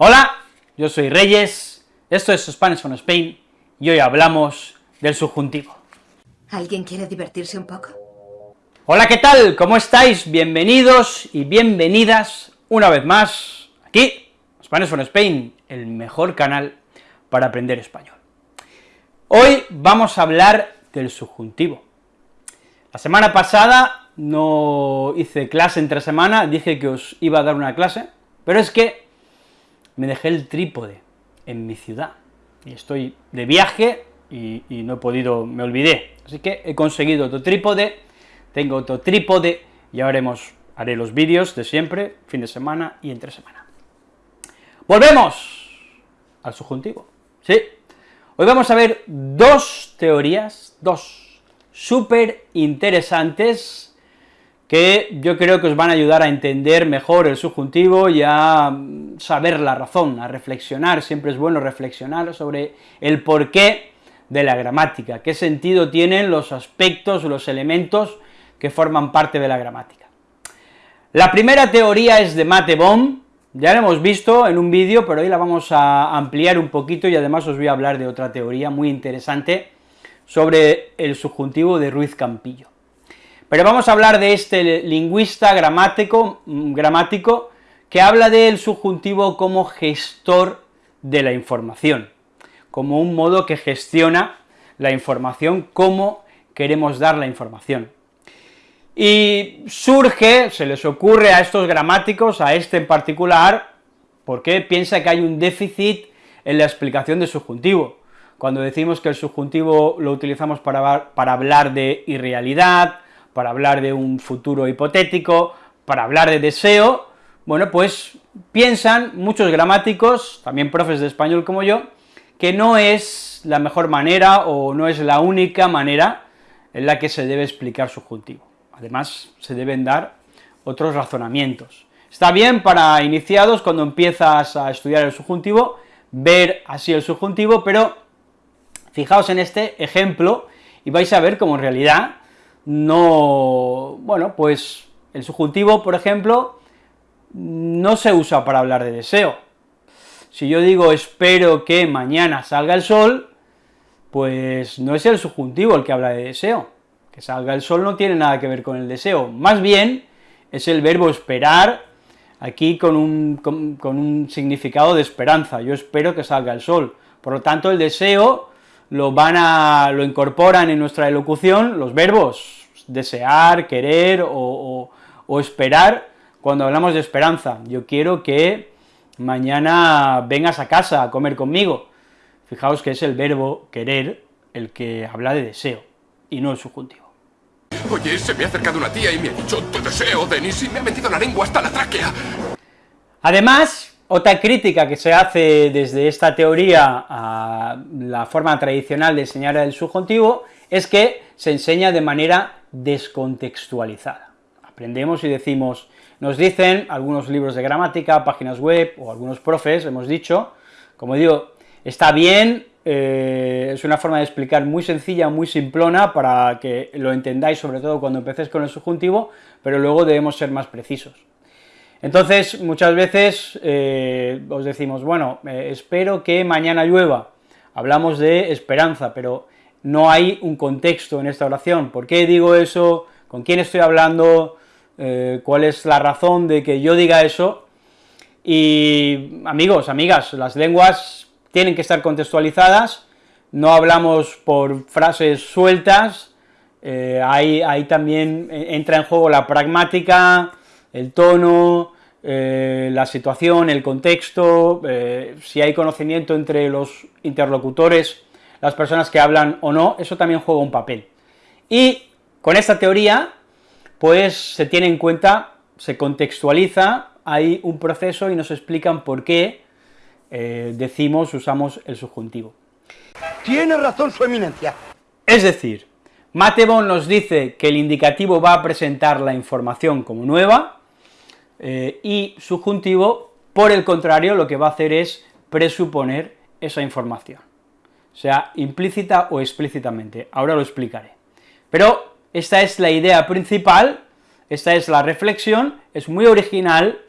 Hola, yo soy Reyes, esto es Spanish from Spain, y hoy hablamos del subjuntivo. ¿Alguien quiere divertirse un poco? Hola, ¿qué tal? ¿Cómo estáis? Bienvenidos y bienvenidas una vez más aquí, Spanish from Spain, el mejor canal para aprender español. Hoy vamos a hablar del subjuntivo. La semana pasada no hice clase entre semana, dije que os iba a dar una clase, pero es que me dejé el trípode en mi ciudad, y estoy de viaje y, no he podido, me olvidé, así que he conseguido otro trípode, tengo otro trípode, y ahora haré los vídeos de siempre, fin de semana y entre semana. Volvemos al subjuntivo, ¿sí? Hoy vamos a ver dos teorías, dos súper interesantes, que yo creo que os van a ayudar a entender mejor el subjuntivo y a saber la razón, a reflexionar, siempre es bueno reflexionar sobre el porqué de la gramática, qué sentido tienen los aspectos, los elementos que forman parte de la gramática. La primera teoría es de Mate Bohm, ya la hemos visto en un vídeo, pero hoy la vamos a ampliar un poquito y además os voy a hablar de otra teoría muy interesante sobre el subjuntivo de Ruiz Campillo. Pero vamos a hablar de este lingüista gramático, mm, gramático que habla del subjuntivo como gestor de la información, como un modo que gestiona la información, cómo queremos dar la información. Y surge, se les ocurre a estos gramáticos, a este en particular, porque piensa que hay un déficit en la explicación del subjuntivo. Cuando decimos que el subjuntivo lo utilizamos para hablar de irrealidad, para hablar de un futuro hipotético, para hablar de deseo, bueno, pues piensan muchos gramáticos, también profes de español como yo, que no es la mejor manera o no es la única manera en la que se debe explicar subjuntivo. Además, se deben dar otros razonamientos. Está bien para iniciados, cuando empiezas a estudiar el subjuntivo, ver así el subjuntivo, pero fijaos en este ejemplo y vais a ver cómo en realidad no, bueno, pues el subjuntivo, por ejemplo, no se usa para hablar de deseo. Si yo digo espero que mañana salga el sol, pues no es el subjuntivo el que habla de deseo, que salga el sol no tiene nada que ver con el deseo, más bien es el verbo esperar, aquí con un, con, un significado de esperanza, yo espero que salga el sol, por lo tanto el deseo lo van a, lo incorporan en nuestra elocución los verbos desear, querer o, o esperar, cuando hablamos de esperanza, yo quiero que mañana vengas a casa a comer conmigo, fijaos que es el verbo querer el que habla de deseo, y no el subjuntivo. Oye, se me ha acercado una tía y me ha dicho, tu deseo, Denis, y me ha metido la lengua hasta la tráquea. Además, otra crítica que se hace desde esta teoría a la forma tradicional de enseñar el subjuntivo es que se enseña de manera descontextualizada. Aprendemos y decimos, nos dicen algunos libros de gramática, páginas web, o algunos profes, hemos dicho, como digo, está bien eh, es una forma de explicar muy sencilla, muy simplona, para que lo entendáis, sobre todo cuando empecéis con el subjuntivo, pero luego debemos ser más precisos. Entonces, muchas veces eh, os decimos, bueno, eh, espero que mañana llueva, hablamos de esperanza, pero no hay un contexto en esta oración, ¿por qué digo eso?, con quién estoy hablando, cuál es la razón de que yo diga eso, y amigos, amigas, las lenguas tienen que estar contextualizadas, no hablamos por frases sueltas, eh, ahí, también entra en juego la pragmática, el tono, eh, la situación, el contexto, eh, si hay conocimiento entre los interlocutores, las personas que hablan o no, eso también juega un papel. Y con esta teoría, pues se tiene en cuenta, se contextualiza, hay un proceso y nos explican por qué eh, decimos, usamos el subjuntivo. Tiene razón su eminencia. Es decir, Matebon nos dice que el indicativo va a presentar la información como nueva, eh, y subjuntivo, por el contrario, lo que va a hacer es presuponer esa información, sea implícita o explícitamente, ahora lo explicaré. Pero esta es la idea principal, esta es la reflexión, es muy original,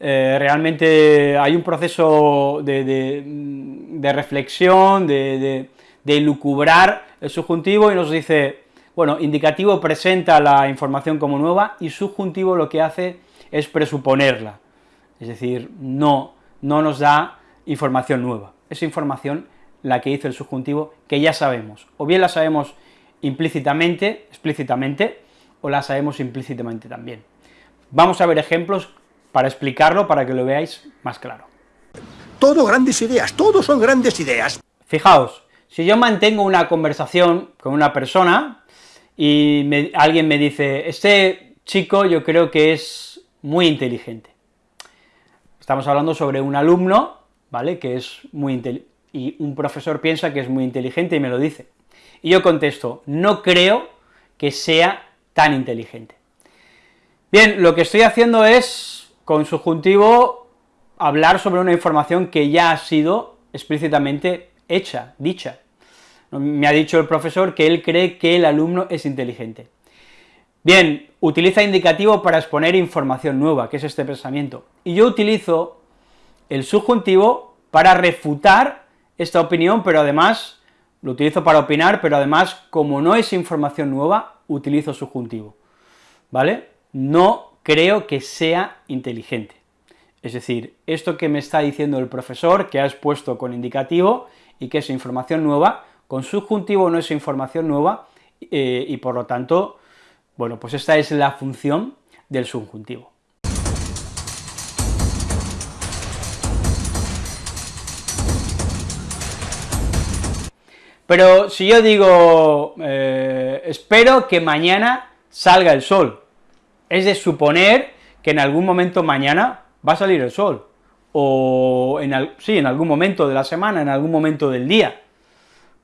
eh, realmente hay un proceso de, reflexión, de, de, lucubrar el subjuntivo y nos dice, bueno, indicativo presenta la información como nueva y subjuntivo lo que hace es presuponerla, es decir, no, no nos da información nueva, es información la que dice el subjuntivo que ya sabemos, o bien la sabemos implícitamente, explícitamente, o la sabemos implícitamente también. Vamos a ver ejemplos para explicarlo, para que lo veáis más claro. Todo grandes ideas, todos son grandes ideas. Fijaos, si yo mantengo una conversación con una persona, y alguien me dice, este chico yo creo que es muy inteligente. Estamos hablando sobre un alumno, ¿vale?, que es muy inteligente, y un profesor piensa que es muy inteligente y me lo dice. Y yo contesto, no creo que sea tan inteligente. Bien, lo que estoy haciendo es, con subjuntivo, hablar sobre una información que ya ha sido explícitamente hecha, dicha. Me ha dicho el profesor que él cree que el alumno es inteligente. Bien, utiliza indicativo para exponer información nueva, que es este pensamiento, y yo utilizo el subjuntivo para refutar esta opinión, pero además lo utilizo para opinar, pero además, como no es información nueva, utilizo subjuntivo, ¿vale? No creo que sea inteligente. Es decir, esto que me está diciendo el profesor, que ha expuesto con indicativo, y que es información nueva, con subjuntivo no es información nueva, eh, y por lo tanto, bueno, pues esta es la función del subjuntivo. Pero si yo digo, eh, espero que mañana salga el sol, es de suponer que en algún momento mañana va a salir el sol, o sí, en algún momento de la semana, en algún momento del día.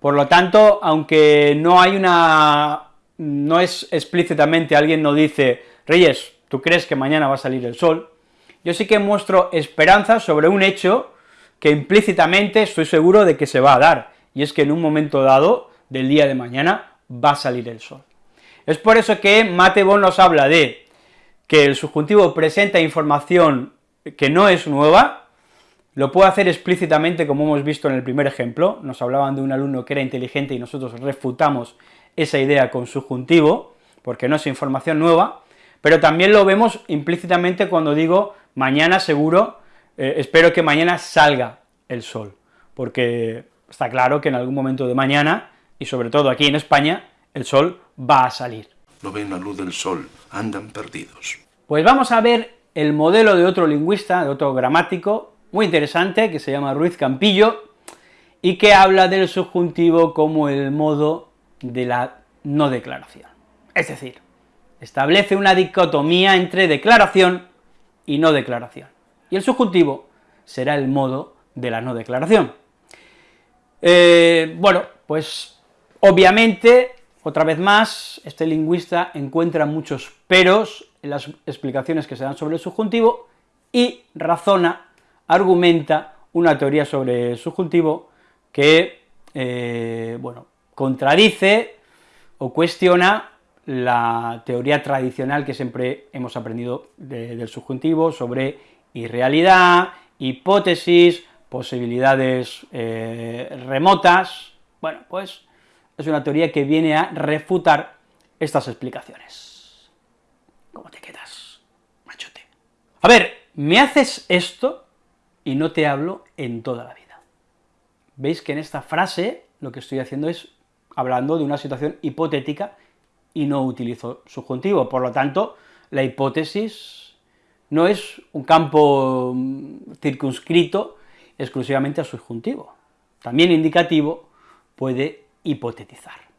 Por lo tanto, aunque no hay una, no es explícitamente, alguien no dice, Reyes, ¿tú crees que mañana va a salir el sol?, yo sí que muestro esperanza sobre un hecho que implícitamente estoy seguro de que se va a dar, y es que en un momento dado del día de mañana va a salir el sol. Es por eso que Matebon nos habla de que el subjuntivo presenta información que no es nueva, lo puede hacer explícitamente, como hemos visto en el primer ejemplo, nos hablaban de un alumno que era inteligente y nosotros refutamos esa idea con subjuntivo, porque no es información nueva, pero también lo vemos implícitamente cuando digo mañana seguro, eh, espero que mañana salga el sol, porque está claro que en algún momento de mañana, y sobre todo aquí en España, el sol va a salir. No ven la luz del sol, andan perdidos. Pues vamos a ver el modelo de otro lingüista, de otro gramático, muy interesante, que se llama Ruiz Campillo, y que habla del subjuntivo como el modo de la no declaración. Es decir, establece una dicotomía entre declaración y no declaración, y el subjuntivo será el modo de la no declaración. Eh, bueno, pues obviamente, otra vez más, este lingüista encuentra muchos peros en las explicaciones que se dan sobre el subjuntivo y razona, argumenta una teoría sobre el subjuntivo que, eh, bueno, contradice o cuestiona la teoría tradicional que siempre hemos aprendido del subjuntivo sobre irrealidad, hipótesis, posibilidades eh, remotas, bueno, pues es una teoría que viene a refutar estas explicaciones. ¿Cómo te quedas, machote? A ver, me haces esto y no te hablo en toda la vida. Veis que en esta frase lo que estoy haciendo es hablando de una situación hipotética y no utilizo subjuntivo, por lo tanto, la hipótesis no es un campo mm, circunscrito exclusivamente a subjuntivo. También indicativo puede hipotetizar.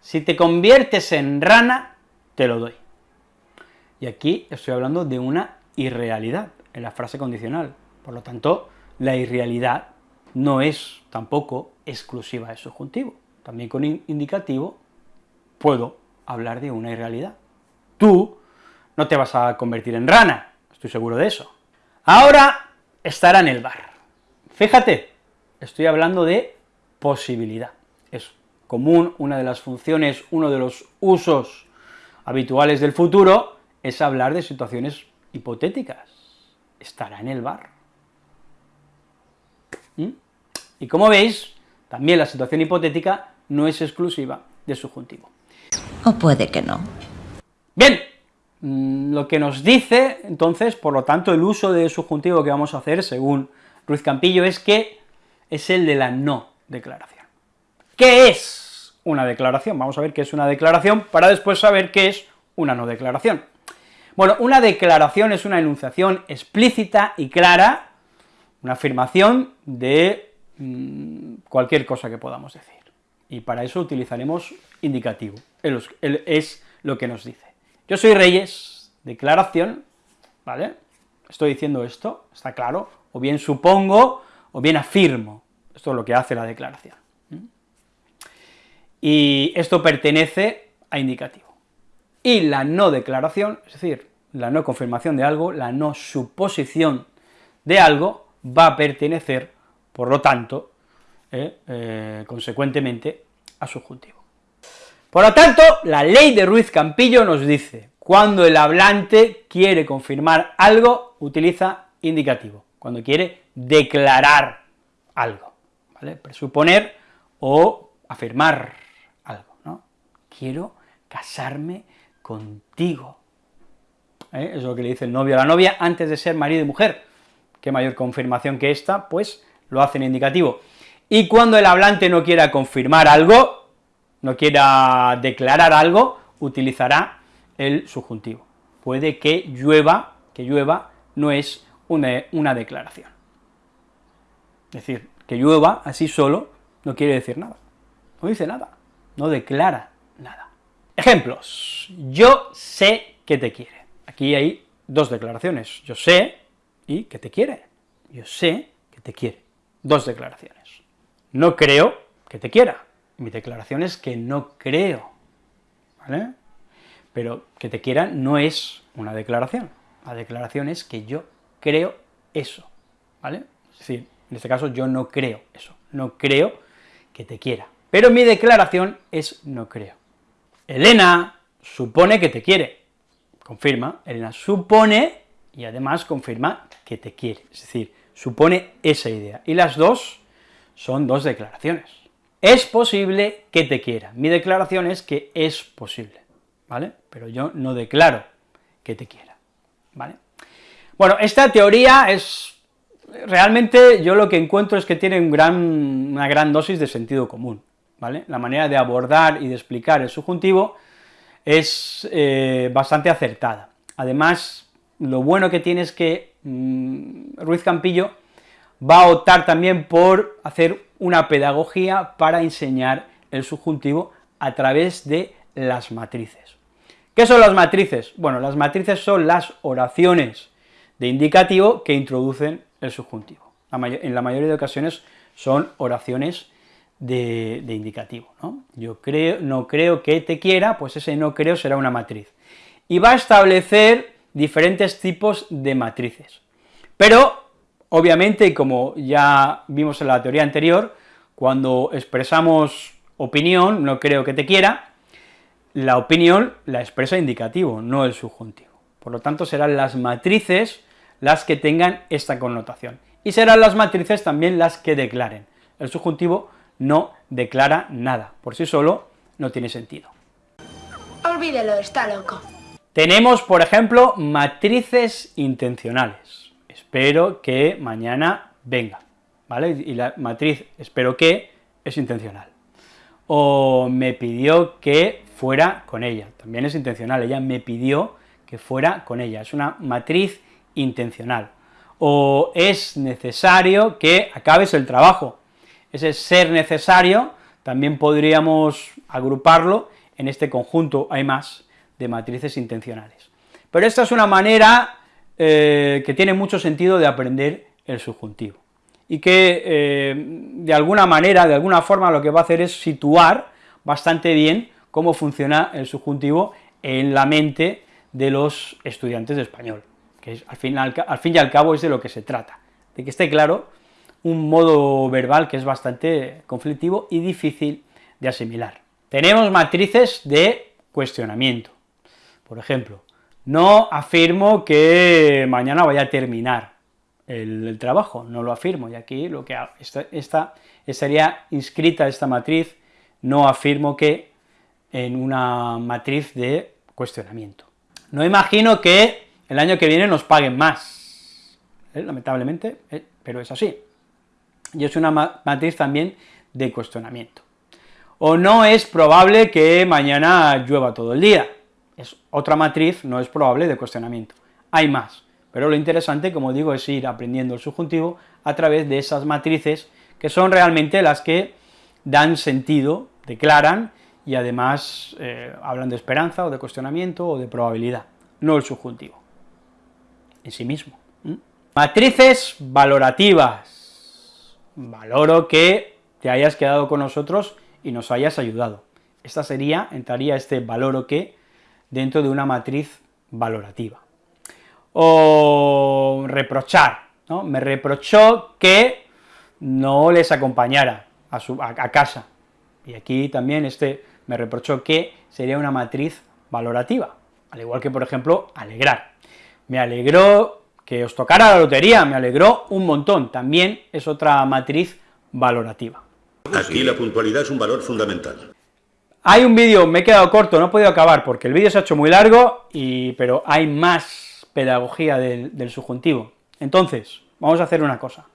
Si te conviertes en rana, te lo doy. Y aquí estoy hablando de una irrealidad, en la frase condicional. Por lo tanto, la irrealidad no es tampoco exclusiva de subjuntivo. También con indicativo puedo hablar de una irrealidad. Tú no te vas a convertir en rana, estoy seguro de eso. Ahora estará en el bar. Fíjate, estoy hablando de posibilidad. Es común, una de las funciones, uno de los usos habituales del futuro es hablar de situaciones hipotéticas. estará en el bar. ¿Mm? Y como veis, también la situación hipotética no es exclusiva del subjuntivo. O puede que no. Bien, mm, lo que nos dice, entonces, por lo tanto, el uso del subjuntivo que vamos a hacer, según Ruiz Campillo, es que es el de la no declaración. ¿Qué es una declaración? Vamos a ver qué es una declaración, para después saber qué es una no declaración. Bueno, una declaración es una enunciación explícita y clara, una afirmación de mm, cualquier cosa que podamos decir, y para eso utilizaremos indicativo, es lo que nos dice. Yo soy Reyes, declaración, ¿vale? Estoy diciendo esto, está claro, o bien supongo, o bien afirmo, esto es lo que hace la declaración. Y esto pertenece a indicativo. Y la no declaración, es decir, la no confirmación de algo, la no suposición de algo, va a pertenecer, por lo tanto, eh, eh, consecuentemente, a subjuntivo. Por lo tanto, la ley de Ruiz Campillo nos dice, cuando el hablante quiere confirmar algo, utiliza indicativo, cuando quiere declarar algo, ¿vale? Presuponer o afirmar algo, ¿no? Quiero casarme contigo. ¿Eh? Es lo que le dice el novio a la novia antes de ser marido y mujer. ¿Qué mayor confirmación que esta? Pues lo hace en indicativo. Y cuando el hablante no quiera confirmar algo, no quiera declarar algo, utilizará el subjuntivo. Puede que llueva, que llueva no es una, declaración. Es decir, que llueva así solo no quiere decir nada, no dice nada, no declara nada. Ejemplos, yo sé que te quiere. Aquí hay dos declaraciones, yo sé y que te quiere. Yo sé que te quiere. Dos declaraciones. No creo que te quiera. Mi declaración es que no creo, ¿vale? Pero que te quiera no es una declaración. La declaración es que yo creo eso, ¿vale? Es decir, en este caso yo no creo eso, no creo que te quiera. Pero mi declaración es no creo. Elena supone que te quiere, confirma, Elena supone y además confirma que te quiere, es decir, supone esa idea, y las dos son dos declaraciones. Es posible que te quiera, mi declaración es que es posible, ¿vale? Pero yo no declaro que te quiera, ¿vale? Bueno, esta teoría es, realmente yo lo que encuentro es que tiene una gran dosis de sentido común, la manera de abordar y de explicar el subjuntivo es eh, bastante acertada. Además, lo bueno que tiene es que mm, Ruiz Campillo va a optar también por hacer una pedagogía para enseñar el subjuntivo a través de las matrices. ¿Qué son las matrices? Bueno, las matrices son las oraciones de indicativo que introducen el subjuntivo. en la mayoría de ocasiones son oraciones de, indicativo, ¿no? Yo creo, no creo que te quiera, pues ese no creo será una matriz. Y va a establecer diferentes tipos de matrices. Pero, obviamente, como ya vimos en la teoría anterior, cuando expresamos opinión, no creo que te quiera, la opinión la expresa indicativo, no el subjuntivo. Por lo tanto, serán las matrices las que tengan esta connotación, y serán las matrices también las que declaren. El subjuntivo no declara nada, por sí solo no tiene sentido. Olvídelo, está loco. Tenemos, por ejemplo, matrices intencionales. Espero que mañana venga, ¿vale? Y la matriz espero que es intencional. O me pidió que fuera con ella, también es intencional, ella me pidió que fuera con ella, es una matriz intencional. O es necesario que acabes el trabajo, ese ser necesario también podríamos agruparlo en este conjunto, hay más, de matrices intencionales. Pero esta es una manera eh, que tiene mucho sentido de aprender el subjuntivo, y que eh, de alguna manera, de alguna forma, lo que va a hacer es situar bastante bien cómo funciona el subjuntivo en la mente de los estudiantes de español, que es, al, al fin y al cabo es de lo que se trata, de que esté claro un modo verbal que es bastante conflictivo y difícil de asimilar. Tenemos matrices de cuestionamiento. Por ejemplo, no afirmo que mañana vaya a terminar, el, trabajo, no lo afirmo, y aquí lo que hago, esta, esta estaría inscrita esta matriz, no afirmo que en una matriz de cuestionamiento. No imagino que el año que viene nos paguen más, ¿eh? lamentablemente, ¿eh? pero es así. Y es una matriz también de cuestionamiento. O no es probable que mañana llueva todo el día, es otra matriz, no es probable de cuestionamiento. Hay más, pero lo interesante, como digo, es ir aprendiendo el subjuntivo a través de esas matrices que son realmente las que dan sentido, declaran, y además eh, hablan de esperanza, o de cuestionamiento, o de probabilidad, no el subjuntivo en sí mismo. Matrices valorativas, valoro que te hayas quedado con nosotros y nos hayas ayudado. Esta sería, entraría este valoro que dentro de una matriz valorativa. O reprochar, ¿no? Me reprochó que no les acompañara a, su, a, casa. Y aquí también este me reprochó que sería una matriz valorativa, al igual que, por ejemplo, alegrar. Me alegró que os tocara la lotería, me alegró un montón, también es otra matriz valorativa. Aquí la puntualidad es un valor fundamental. Hay un vídeo, me he quedado corto, no he podido acabar, porque el vídeo se ha hecho muy largo, y, pero hay más pedagogía del, subjuntivo. Entonces, vamos a hacer una cosa.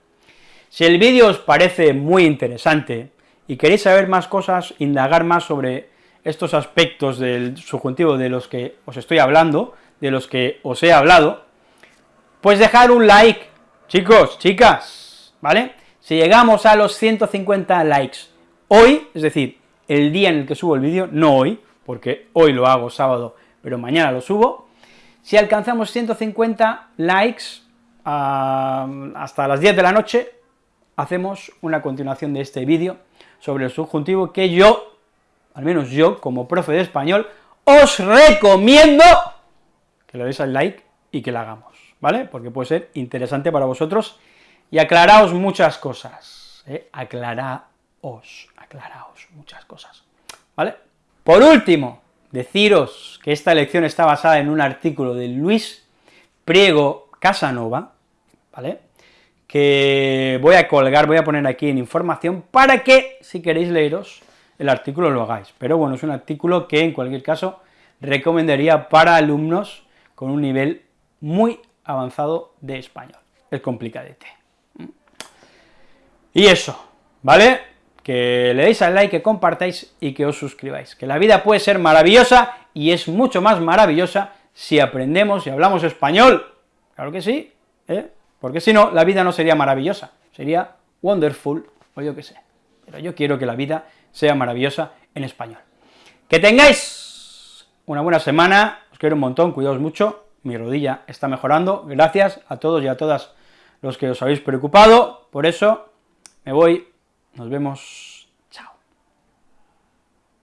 Si el vídeo os parece muy interesante y queréis saber más cosas, indagar más sobre estos aspectos del subjuntivo de los que os estoy hablando, de los que os he hablado, pues dejar un like, chicos, chicas, ¿vale? Si llegamos a los 150 likes hoy, es decir, el día en el que subo el vídeo, no hoy, porque hoy lo hago sábado, pero mañana lo subo, si alcanzamos 150 likes uh, hasta las 10 de la noche, hacemos una continuación de este vídeo sobre el subjuntivo que yo, al menos yo, como profe de español, os recomiendo que le deis al like y que la hagamos, ¿vale? Porque puede ser interesante para vosotros y aclaraos muchas cosas, ¿eh? Aclaraos, aclaraos muchas cosas, ¿vale? Por último, deciros que esta lección está basada en un artículo de Luis Priego Casanova, ¿vale?, que voy a colgar, voy a poner aquí en información, para que, si queréis leeros, el artículo lo hagáis. Pero bueno, es un artículo que, en cualquier caso, recomendaría para alumnos con un nivel muy avanzado de español. Es complicadete. Y eso, ¿vale? Que le deis al like, que compartáis y que os suscribáis. Que la vida puede ser maravillosa y es mucho más maravillosa si aprendemos y hablamos español. Claro que sí, ¿eh? porque si no, la vida no sería maravillosa, sería wonderful, o yo qué sé, pero yo quiero que la vida sea maravillosa en español. Que tengáis una buena semana, os quiero un montón, cuidaos mucho, mi rodilla está mejorando, gracias a todos y a todas los que os habéis preocupado, por eso me voy, nos vemos